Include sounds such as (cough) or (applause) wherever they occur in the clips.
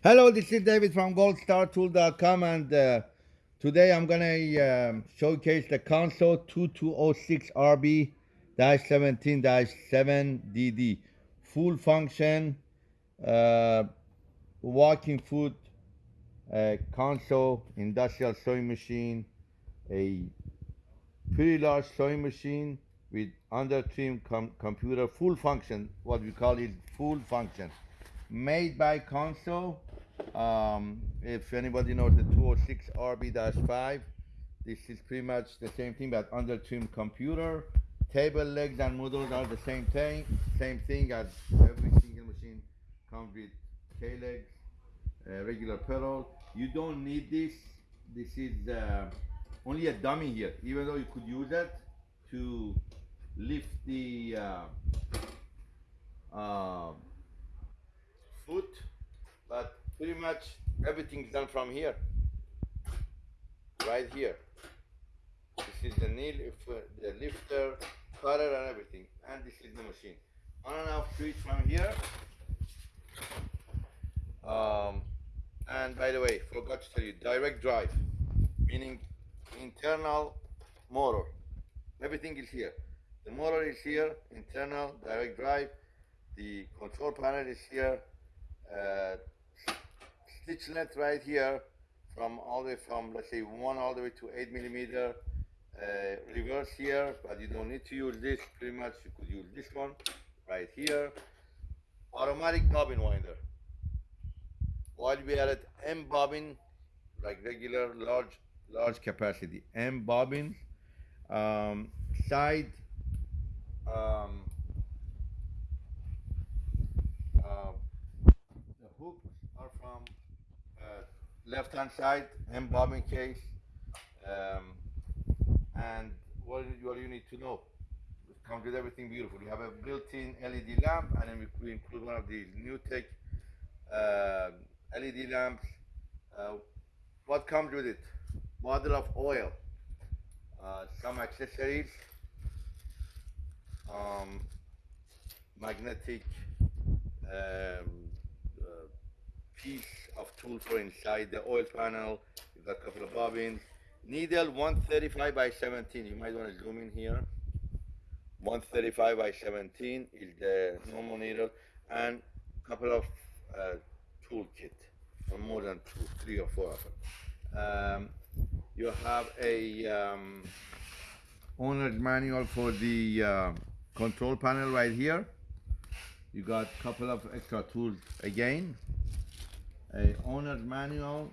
Hello, this is David from goldstartool.com and uh, today I'm going to um, showcase the Consew 2206RB-17-7DD full function uh, walking foot uh, Consew industrial sewing machine a pretty large sewing machine with under trim com computer full function what we call it full function. Made by Consew um, if anybody knows the 206 RB-5, this is pretty much the same thing, but under trim computer. Table legs and models are the same thing, same thing as every single machine comes with K-legs, uh, regular pedal. You don't need this. This is uh, only a dummy here, even though you could use it to lift the uh, uh, foot, but pretty much everything's done from here. Right here. This is the nail the lifter cutter and everything. And this is the machine. On and off switch from here. Um, and by the way forgot to tell you direct drive meaning internal motor. Everything is here. The motor is here internal direct drive. The control panel is here. Uh, stitch length right here from all the way from let's say one all the way to eight millimeter uh, reverse here but you don't need to use this pretty much you could use this one right here. Automatic bobbin winder. While we are at M bobbin like regular large large capacity M bobbin um, side um, uh, the hooks are from left hand side M bobbin case. Um, and what, what you need to know? It comes with everything beautiful. You have a built-in LED lamp and then we include one of these NewTek uh, LED lamps. Uh, what comes with it? Bottle of oil uh, some accessories um, magnetic um, piece of tool for inside the oil panel. You've got a couple of bobbins. Needle 135 by 17. You might want to zoom in here. 135 by 17 is the normal needle and a couple of uh, tool kit. more than two, three or four of them. Um, you have a um, owner's manual for the uh, control panel right here. You got a couple of extra tools again a owner's manual.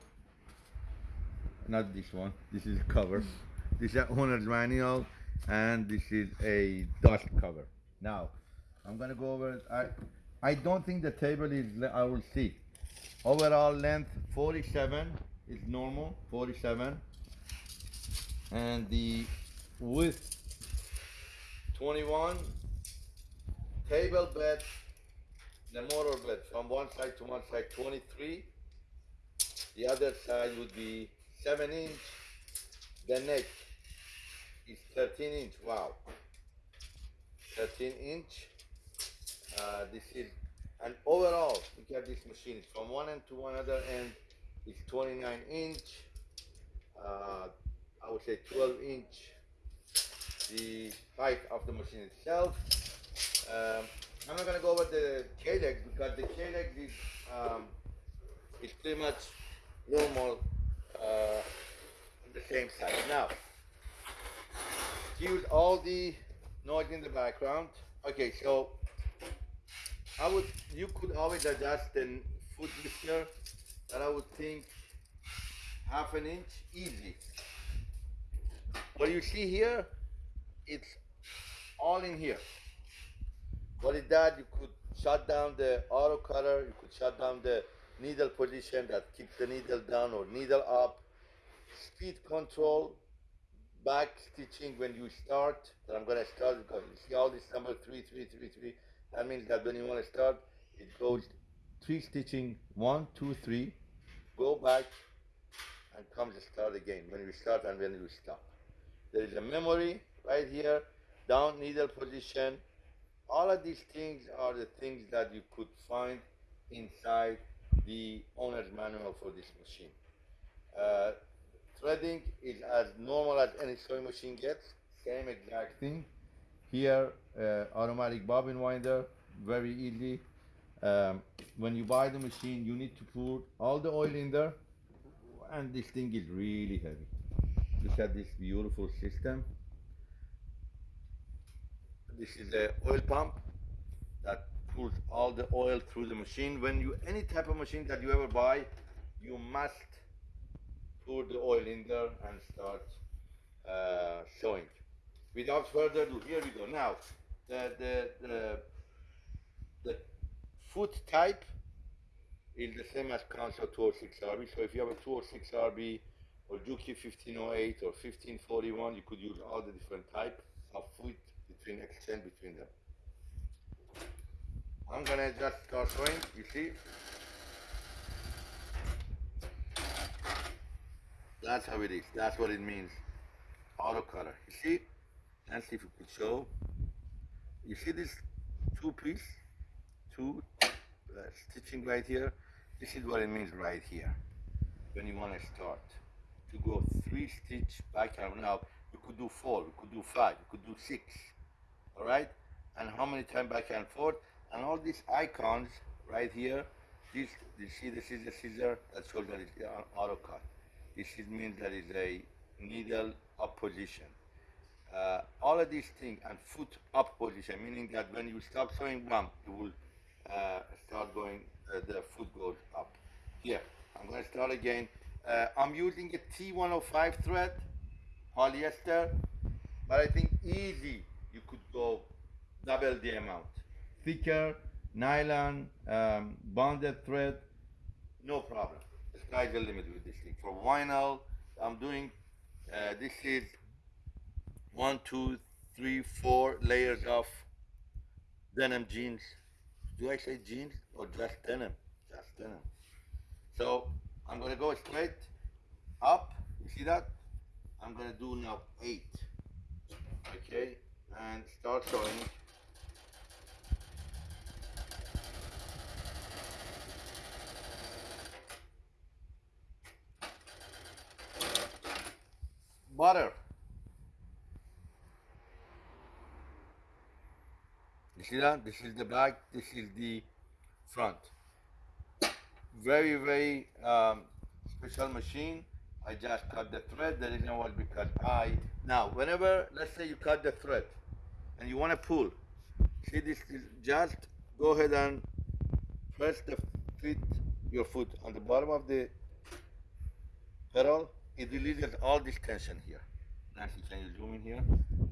Not this one this is a cover. (laughs) This is an owner's manual and this is a dust cover. Now I'm gonna go over I I don't think the table is I will see. Overall length 47 is normal 47 and the width 21 table bed the motor blade from one side to one side 23 the other side would be 7 inch. The neck is 13 inch wow. 13 inch. Uh, this is and overall look at this machine. From one end to one other end is 29 inch. Uh, I would say 12 inch. The height of the machine itself um, I'm not gonna go over the K-leg because the K-leg is um, is pretty much normal uh, the same size. Now, use all the noise in the background. Okay, so I would you could always adjust the foot lifter, but I would think half an inch easy. What you see here, it's all in here. What it does, you could shut down the auto cutter, you could shut down the needle position that keeps the needle down or needle up, speed control, back stitching when you start, that I'm gonna start because you see all this number three, three, three, three. That means that when you wanna start, it goes three stitching, one, two, three, go back and comes to start again when you start and when you stop. There is a memory right here, down needle position, all of these things are the things that you could find inside the owner's manual for this machine. Uh, threading is as normal as any sewing machine gets, same exact thing. Here, uh, automatic bobbin winder, very easy. Um, when you buy the machine, you need to put all the oil in there, and this thing is really heavy. Look at this beautiful system. This is the oil pump that pulls all the oil through the machine. When you any type of machine that you ever buy, you must pour the oil in there and start uh, sewing. Without further ado, here we go. Now, the the the, the foot type is the same as Consew 206 RB. So if you have a 206 RB or Juki 1508 or 1541, you could use all the different type of foot between exchange between them. I'm gonna just start sewing, you see. That's how it is, that's what it means. Auto cutter, you see? Let's see if we could show. You see this two piece, two uh, stitching right here? This is what it means right here. When you wanna start. To go three stitch back and now, you could do four, you could do five, you could do six all right? And how many times back and forth? And all these icons right here this you see this is a scissor? That shows that it's an auto cut this is means that is a needle up position. Uh, all of these things and foot up position meaning that when you stop sewing bump you will uh, start going uh, the foot goes up. Here I'm going to start again. Uh, I'm using a T105 thread polyester but I think easy go double the amount. Thicker, nylon, um, bonded thread, no problem. The sky's the limit with this thing. For vinyl, I'm doing, uh, this is one, two, three, four layers of denim jeans. Do I say jeans or just denim? Just denim. So I'm gonna go straight up. You see that? I'm gonna do now eight. Okay and start sewing butter. You see that this is the back this is the front. Very very um, special machine I just cut the thread the reason was because I now whenever let's say you cut the thread and you want to pull see this is just go ahead and press the feet your foot on the bottom of the pedal. It releases all this tension here. Nancy can you zoom in here?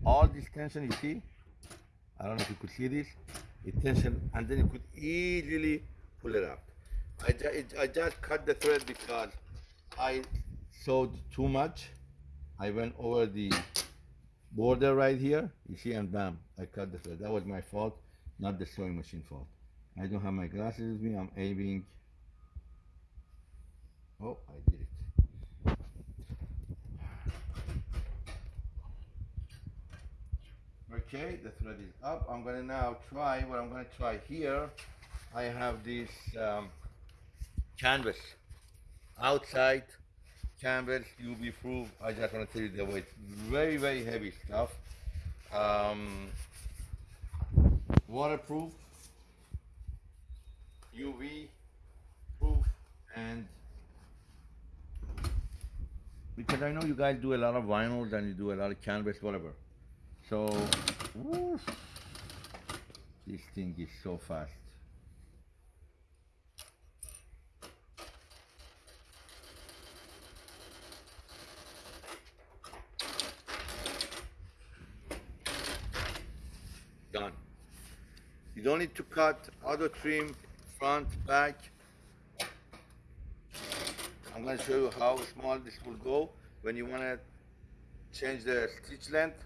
All this tension you see? I don't know if you could see this. It tension and then you could easily pull it up. I, ju I just cut the thread because I sewed too much I went over the border right here, you see, and bam, I cut the thread. That was my fault, not the sewing machine fault. I don't have my glasses with me, I'm aiming. Oh, I did it. Okay, the thread is up. I'm gonna now try, what I'm gonna try here, I have this um, canvas outside canvas UV proof. I just want to tell you the weight. Very, very heavy stuff. Um, waterproof, UV proof, and because I know you guys do a lot of vinyls and you do a lot of canvas, whatever. So, this thing is so fast. done. You don't need to cut auto trim front, back. I'm going to show you how small this will go when you want to change the stitch length.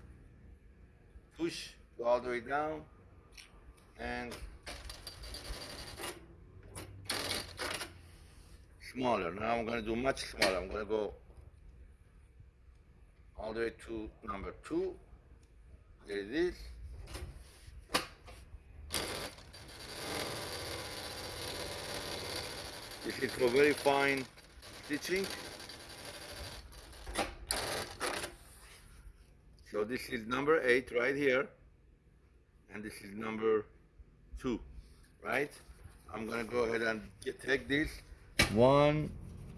Push, all the way down and smaller. Now I'm going to do much smaller. I'm to go all the way to number two. There it is. This is for very fine stitching. So this is number eight right here. And this is number two, right? I'm gonna go ahead and get, take this. One,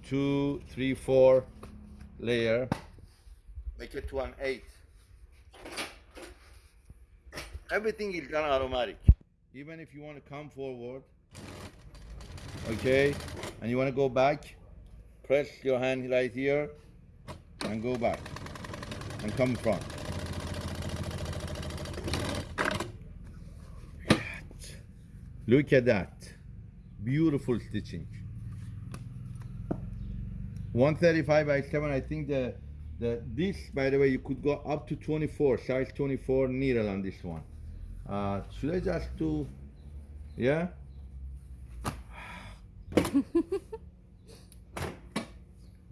two, three, four layer. Make it to an eight. Everything is done automatic. Even if you want to come forward, okay, and you want to go back, press your hand right here and go back and come front. Look at that. Beautiful stitching. 135 by 7, I think the the this by the way you could go up to 24 size 24 needle on this one uh, should I just do yeah (laughs)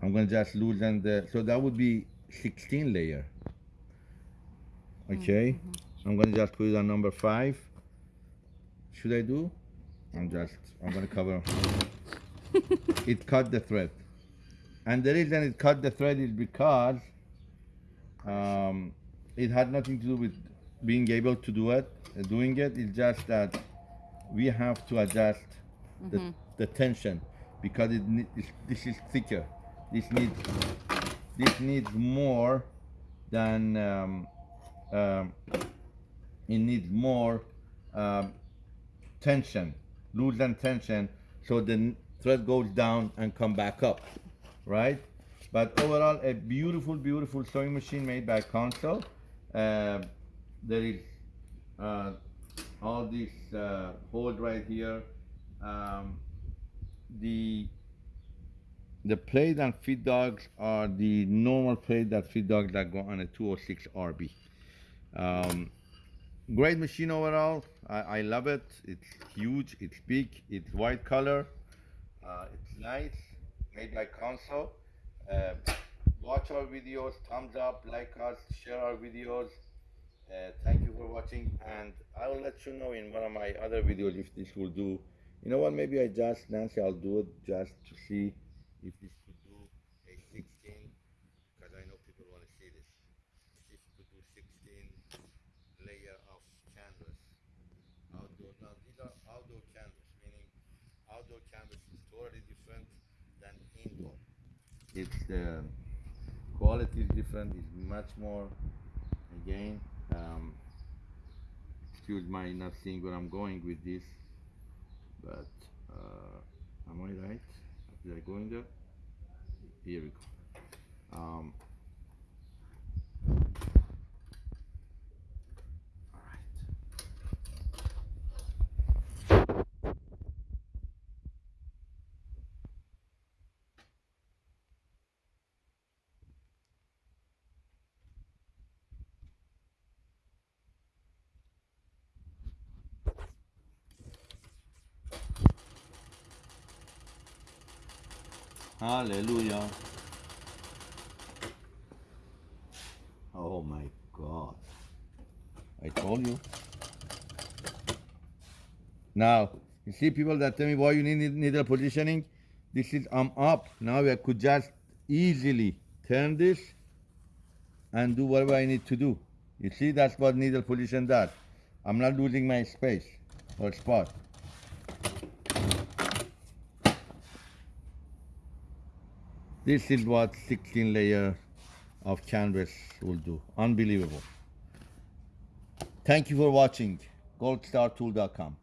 I'm gonna just loosen the so that would be 16 layer. Okay? I'm gonna just put it on number five. Should I do? I'm just I'm gonna cover. (laughs) It cut the thread. And the reason it cut the thread is because um, it had nothing to do with being able to do it, uh, doing it. It's just that we have to adjust the, the tension because it this, is thicker. This needs this needs more than um, um, it needs more um, tension, loosen tension, so the thread goes down and come back up, right? But overall, a beautiful, beautiful sewing machine made by Consew. Uh, there is uh, all this uh, hold right here. Um, the the plate and feed dogs are the normal plate that feed dogs that go on a 206 RB. Um, great machine overall. I, I love it. It's huge. It's big. It's white color. Uh, it's nice. Made by Consew. Uh, watch our videos. Thumbs up. Like us. Share our videos. Uh, thank you for watching. And I will let you know in one of my other videos if this will do. You know what? Maybe I just Nancy. I'll do it just to see if this could do a 16 because I know people want to see this. If you could do 16 layer of canvas outdoor. Now these are outdoor canvas, meaning outdoor canvas is totally different than indoor. Its the quality is different. It's much more. Again, um, excuse my not seeing where I'm going with this, but uh, am I right? Did I go in there? Here we go. Um, Hallelujah. Oh my God. I told you. Now, you see people that tell me why you need needle positioning? This is I'm up. Now I could just easily turn this and do whatever I need to do. You see, that's what needle position does. I'm not losing my space or spot. This is what 16 layer of canvas will do. Unbelievable. Thank you for watching. goldstartool.com.